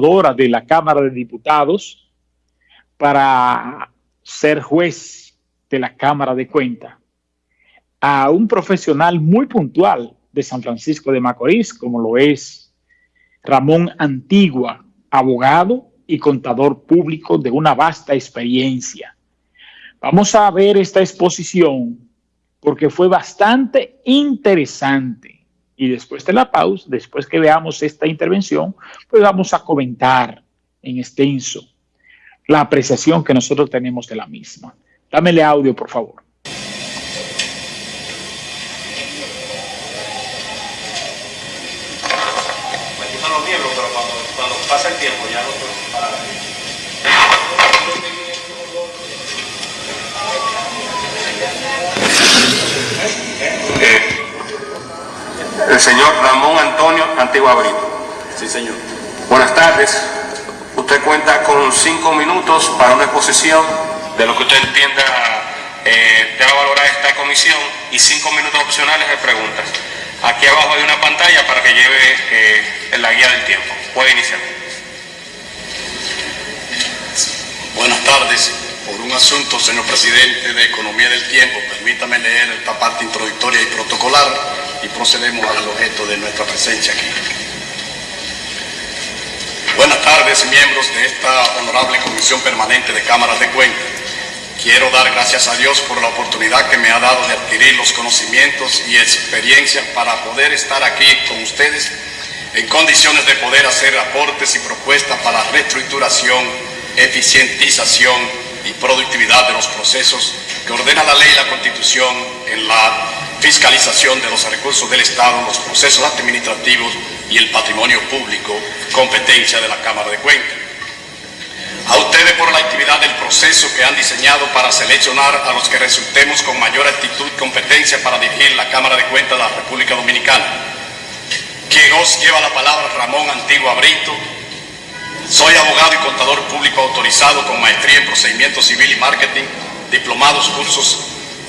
de la Cámara de Diputados para ser juez de la Cámara de Cuentas a un profesional muy puntual de San Francisco de Macorís, como lo es Ramón Antigua, abogado y contador público de una vasta experiencia. Vamos a ver esta exposición porque fue bastante interesante y después de la pausa, después que veamos esta intervención, pues vamos a comentar en extenso la apreciación que nosotros tenemos de la misma. Dámele audio, por favor. pasa el tiempo ya no el señor Ramón Antonio Antigua Brito. Sí, señor. Buenas tardes. Usted cuenta con cinco minutos para una exposición de lo que usted entienda eh, debe valorar esta comisión y cinco minutos opcionales de preguntas. Aquí abajo hay una pantalla para que lleve eh, la guía del tiempo. Puede iniciar. Buenas tardes. Por un asunto, señor presidente, de Economía del Tiempo, permítame leer esta parte introductoria y protocolar y procedemos al objeto de nuestra presencia aquí. Buenas tardes, miembros de esta honorable Comisión Permanente de Cámaras de Cuentas. Quiero dar gracias a Dios por la oportunidad que me ha dado de adquirir los conocimientos y experiencias para poder estar aquí con ustedes en condiciones de poder hacer aportes y propuestas para reestructuración, eficientización y productividad de los procesos que ordena la ley y la constitución en la fiscalización de los recursos del Estado, los procesos administrativos y el patrimonio público, competencia de la Cámara de Cuentas. A ustedes por la actividad del proceso que han diseñado para seleccionar a los que resultemos con mayor actitud y competencia para dirigir la Cámara de Cuentas de la República Dominicana. Quien os lleva la palabra Ramón Antigua Brito. Soy abogado y contador público autorizado con maestría en procedimiento civil y marketing, diplomados, cursos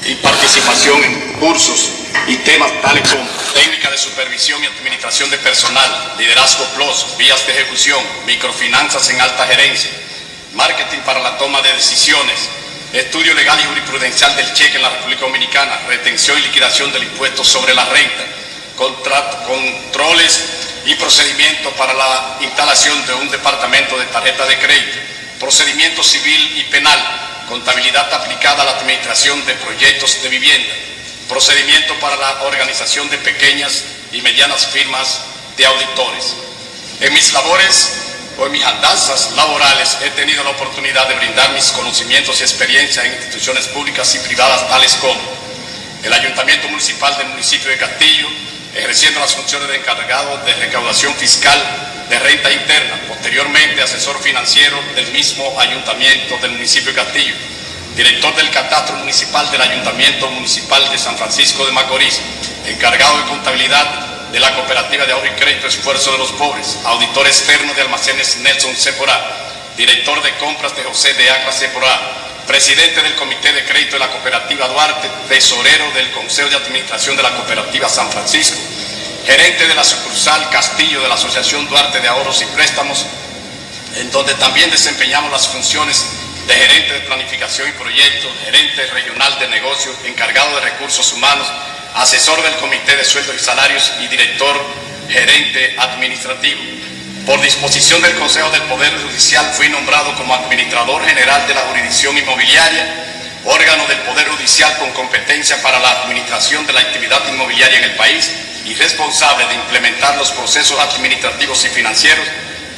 y participación en cursos y temas tales como técnica de supervisión y administración de personal, liderazgo plus, vías de ejecución, microfinanzas en alta gerencia, marketing para la toma de decisiones, estudio legal y jurisprudencial del cheque en la República Dominicana, retención y liquidación del impuesto sobre la renta, y procedimientos para la instalación de un departamento de tarjeta de crédito, procedimiento civil y penal, contabilidad aplicada a la administración de proyectos de vivienda, procedimiento para la organización de pequeñas y medianas firmas de auditores. En mis labores o en mis andanzas laborales he tenido la oportunidad de brindar mis conocimientos y experiencia en instituciones públicas y privadas tales como el Ayuntamiento Municipal del municipio de Castillo, ejerciendo las funciones de encargado de recaudación fiscal de renta interna, posteriormente asesor financiero del mismo ayuntamiento del municipio de Castillo, director del catastro municipal del ayuntamiento municipal de San Francisco de Macorís, encargado de contabilidad de la cooperativa de ahorro y crédito Esfuerzo de los Pobres, auditor externo de almacenes Nelson Sephora, director de compras de José de Acra Sephora, presidente del Comité de Crédito de la Cooperativa Duarte, tesorero del Consejo de Administración de la Cooperativa San Francisco, gerente de la sucursal Castillo de la Asociación Duarte de Ahorros y Préstamos, en donde también desempeñamos las funciones de gerente de planificación y proyectos, gerente regional de negocios, encargado de recursos humanos, asesor del Comité de Sueldos y Salarios y director gerente administrativo. Por disposición del Consejo del Poder Judicial fui nombrado como administrador general de la jurisdicción inmobiliaria, órgano del Poder Judicial con competencia para la administración de la actividad inmobiliaria en el país y responsable de implementar los procesos administrativos y financieros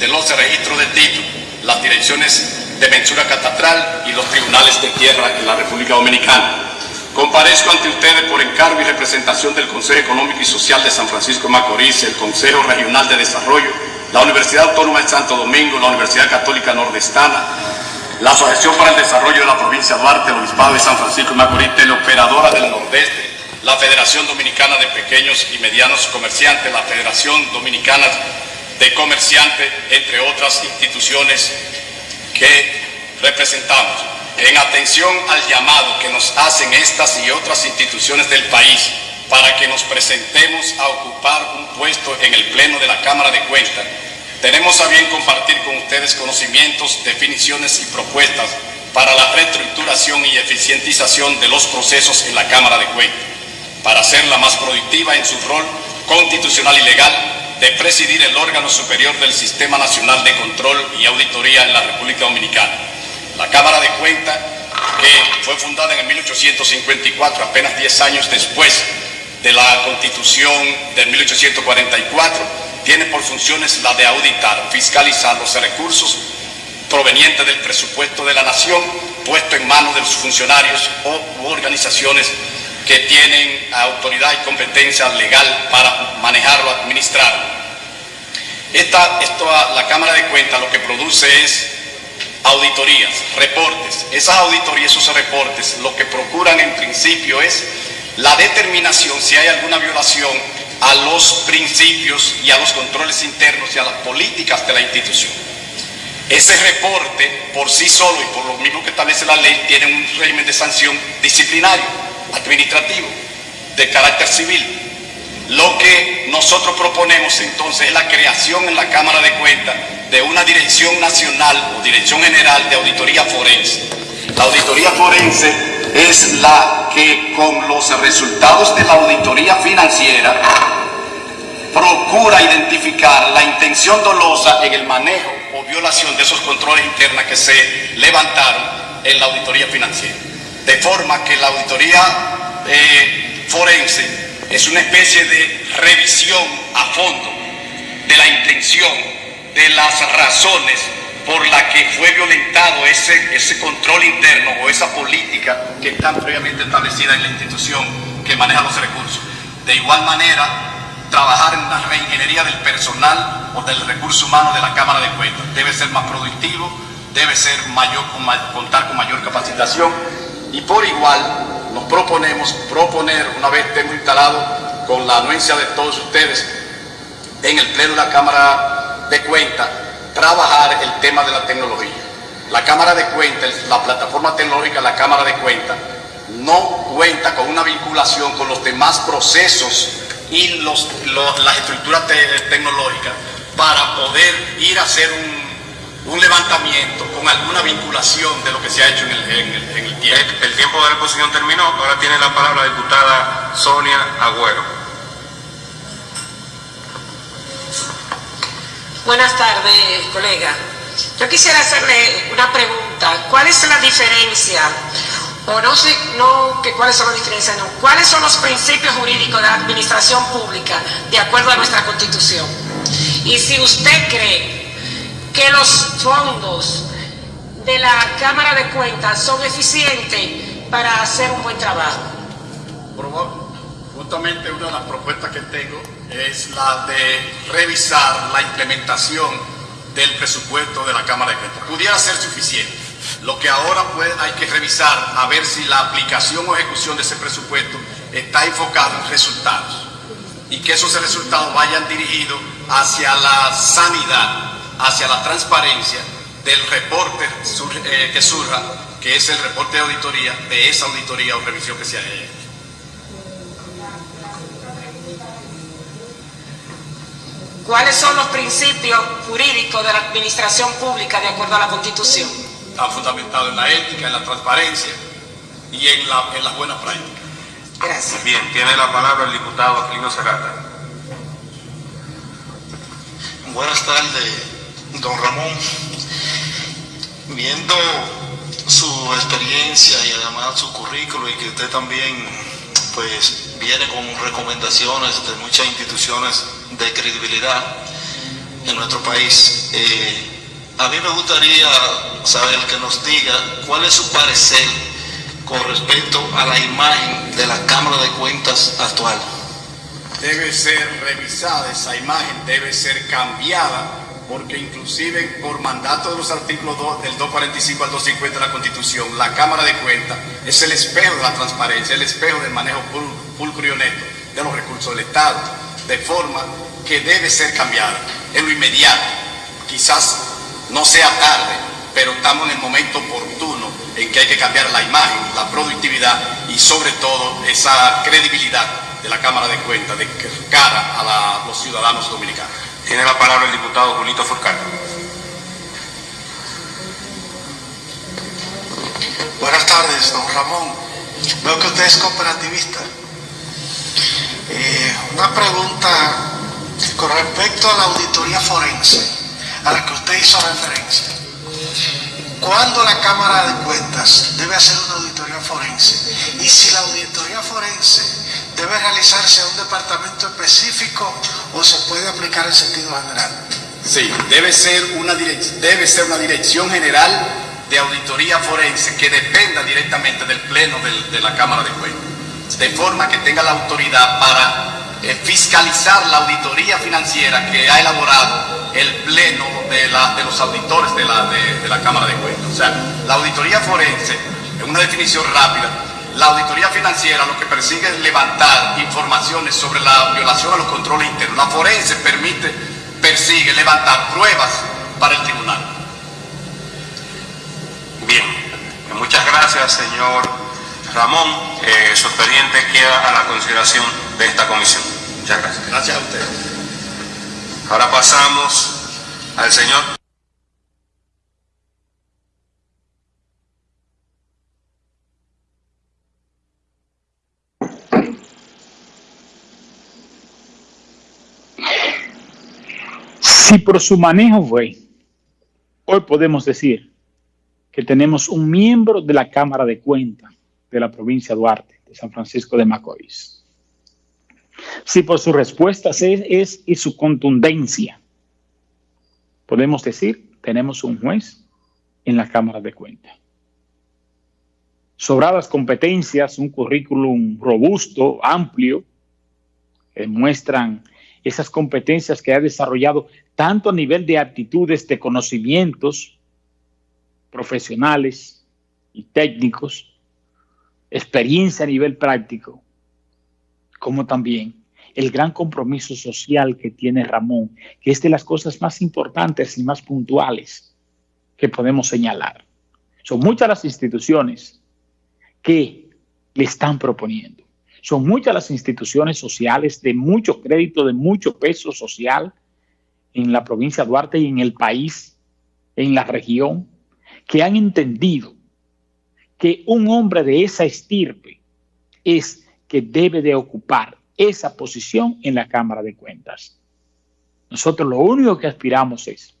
de los registros de título, las direcciones de mensura catastral y los tribunales de tierra en la República Dominicana. Comparezco ante ustedes por encargo y representación del Consejo Económico y Social de San Francisco de Macorís, el Consejo Regional de Desarrollo, la Universidad Autónoma de Santo Domingo, la Universidad Católica Nordestana, la Asociación para el Desarrollo de la Provincia de Duarte, el Obispado de San Francisco de Macorís, Teleoperadora del Nordeste, la Federación Dominicana de Pequeños y Medianos Comerciantes, la Federación Dominicana de Comerciantes, entre otras instituciones que representamos. En atención al llamado que nos hacen estas y otras instituciones del país para que nos presentemos a ocupar un puesto en el Pleno de la Cámara de Cuentas, tenemos a bien compartir con ustedes conocimientos, definiciones y propuestas para la reestructuración y eficientización de los procesos en la Cámara de Cuentas, para hacerla más productiva en su rol constitucional y legal de presidir el órgano superior del Sistema Nacional de Control y Auditoría en la República Dominicana. La Cámara de Cuentas, que fue fundada en el 1854, apenas 10 años después de la Constitución del 1844, tiene por funciones la de auditar, fiscalizar los recursos provenientes del presupuesto de la nación puesto en manos de los funcionarios o organizaciones que tienen autoridad y competencia legal para manejarlo, administrarlo. Esta, esto, la Cámara de Cuentas lo que produce es auditorías, reportes. Esas auditorías, esos reportes, lo que procuran en principio es la determinación si hay alguna violación a los principios y a los controles internos y a las políticas de la institución. Ese reporte, por sí solo y por lo mismo que establece la ley, tiene un régimen de sanción disciplinario, administrativo, de carácter civil. Lo que nosotros proponemos entonces es la creación en la Cámara de Cuentas de una Dirección Nacional o Dirección General de Auditoría Forense. La auditoría forense es la que con los resultados de la auditoría financiera procura identificar la intención dolosa en el manejo o violación de esos controles internos que se levantaron en la auditoría financiera. De forma que la auditoría eh, forense es una especie de revisión a fondo de la intención, de las razones por la que fue violentado ese, ese control interno o esa política que está previamente establecida en la institución que maneja los recursos. De igual manera, trabajar en una reingeniería del personal o del recurso humano de la Cámara de Cuentas. Debe ser más productivo, debe ser mayor, contar con mayor capacitación y por igual nos proponemos proponer, una vez estemos instalados con la anuencia de todos ustedes en el Pleno de la Cámara de Cuentas, trabajar el tema de la tecnología. La Cámara de Cuentas, la plataforma tecnológica la Cámara de Cuentas, no cuenta con una vinculación con los demás procesos y las estructuras tecnológicas para poder ir a hacer un, levantamiento con alguna vinculación de lo que se ha hecho en el, tiempo. El, el tiempo de la exposición terminó, ahora tiene la palabra la diputada Sonia Agüero. Buenas tardes, colega. Yo quisiera hacerle una pregunta. ¿Cuál es la diferencia? O no sé, no que cuáles son las diferencias, no. ¿Cuáles son los principios jurídicos de la administración pública de acuerdo a nuestra constitución? Y si usted cree que los fondos de la Cámara de Cuentas son eficientes para hacer un buen trabajo. Justamente una de las propuestas que tengo es la de revisar la implementación del presupuesto de la Cámara de Cuentas. Pudiera ser suficiente. Lo que ahora hay que revisar a ver si la aplicación o ejecución de ese presupuesto está enfocado en resultados y que esos resultados vayan dirigidos hacia la sanidad, hacia la transparencia del reporte eh, que surja, que es el reporte de auditoría, de esa auditoría o revisión que se haya hecho. ¿Cuáles son los principios jurídicos de la administración pública de acuerdo a la Constitución? Está fundamentado en la ética, en la transparencia y en, la, en las buenas prácticas. Gracias. Bien, tiene la palabra el diputado Aquilino Sagata. Buenas tardes, don Ramón. Viendo su experiencia y además su currículo y que usted también pues viene con recomendaciones de muchas instituciones de credibilidad en nuestro país. Eh, a mí me gustaría saber que nos diga cuál es su parecer con respecto a la imagen de la Cámara de Cuentas actual. Debe ser revisada esa imagen, debe ser cambiada, porque inclusive por mandato de los artículos del 245 al 250 de la Constitución, la Cámara de Cuentas es el espejo de la transparencia, el espejo del manejo pulcro y honesto de los recursos del Estado, de forma que debe ser cambiada en lo inmediato. Quizás no sea tarde, pero estamos en el momento oportuno en que hay que cambiar la imagen, la productividad y sobre todo esa credibilidad de la Cámara de Cuentas de cara a los ciudadanos dominicanos. Tiene la palabra el diputado Julito Furcal. Buenas tardes, don Ramón. Veo que usted es cooperativista. Eh, una pregunta con respecto a la auditoría forense, a la que usted hizo referencia. ¿Cuándo la Cámara de Cuentas debe hacer una auditoría forense? Y si la auditoría forense debe realizarse a un departamento específico o se puede aplicar en sentido general. Sí, debe ser una, debe ser una dirección general de auditoría forense que dependa directamente del Pleno de la Cámara de Cuentas, de forma que tenga la autoridad para eh, fiscalizar la auditoría financiera que ha elaborado el Pleno de, la, de los auditores de la, de la Cámara de Cuentas. O sea, la auditoría forense, en una definición rápida, la auditoría financiera lo que persigue es levantar informaciones sobre la violación a los controles internos. La forense permite, persigue levantar pruebas para el tribunal. Bien, muchas gracias señor Ramón. Eh, su expediente queda a la consideración de esta comisión. Muchas gracias. Gracias a usted. Ahora pasamos al señor Si por su manejo fue, hoy podemos decir que tenemos un miembro de la Cámara de Cuentas de la provincia de Duarte, de San Francisco de Macorís. Si por sus respuestas es, es y su contundencia, podemos decir, tenemos un juez en la Cámara de Cuentas. Sobradas competencias, un currículum robusto, amplio, que muestran esas competencias que ha desarrollado tanto a nivel de aptitudes, de conocimientos profesionales y técnicos, experiencia a nivel práctico, como también el gran compromiso social que tiene Ramón, que es de las cosas más importantes y más puntuales que podemos señalar. Son muchas las instituciones que le están proponiendo. Son muchas las instituciones sociales de mucho crédito, de mucho peso social en la provincia de Duarte y en el país, en la región, que han entendido que un hombre de esa estirpe es que debe de ocupar esa posición en la Cámara de Cuentas. Nosotros lo único que aspiramos es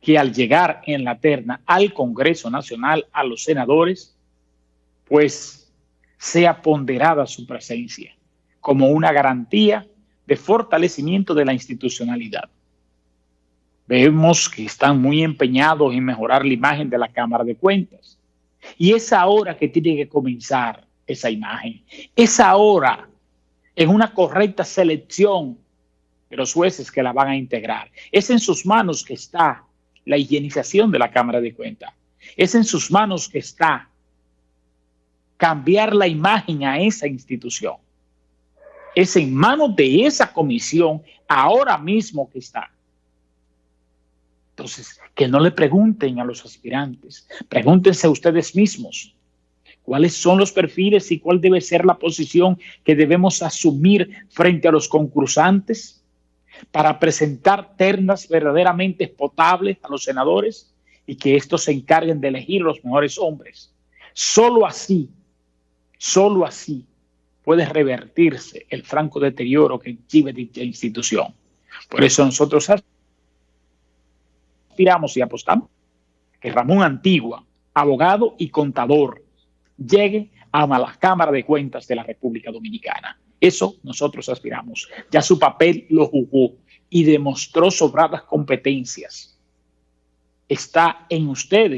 que al llegar en la terna al Congreso Nacional, a los senadores, pues sea ponderada su presencia como una garantía de fortalecimiento de la institucionalidad. Vemos que están muy empeñados en mejorar la imagen de la Cámara de Cuentas. Y es ahora que tiene que comenzar esa imagen. Es ahora en una correcta selección de los jueces que la van a integrar. Es en sus manos que está la higienización de la Cámara de Cuentas. Es en sus manos que está cambiar la imagen a esa institución. Es en manos de esa comisión ahora mismo que está. Entonces, que no le pregunten a los aspirantes, pregúntense ustedes mismos cuáles son los perfiles y cuál debe ser la posición que debemos asumir frente a los concursantes para presentar ternas verdaderamente potables a los senadores y que estos se encarguen de elegir los mejores hombres. Solo así Solo así puede revertirse el franco deterioro que exhibe dicha institución. Por eso nosotros aspiramos y apostamos que Ramón Antigua, abogado y contador, llegue a la Cámara de Cuentas de la República Dominicana. Eso nosotros aspiramos. Ya su papel lo jugó y demostró sobradas competencias. Está en ustedes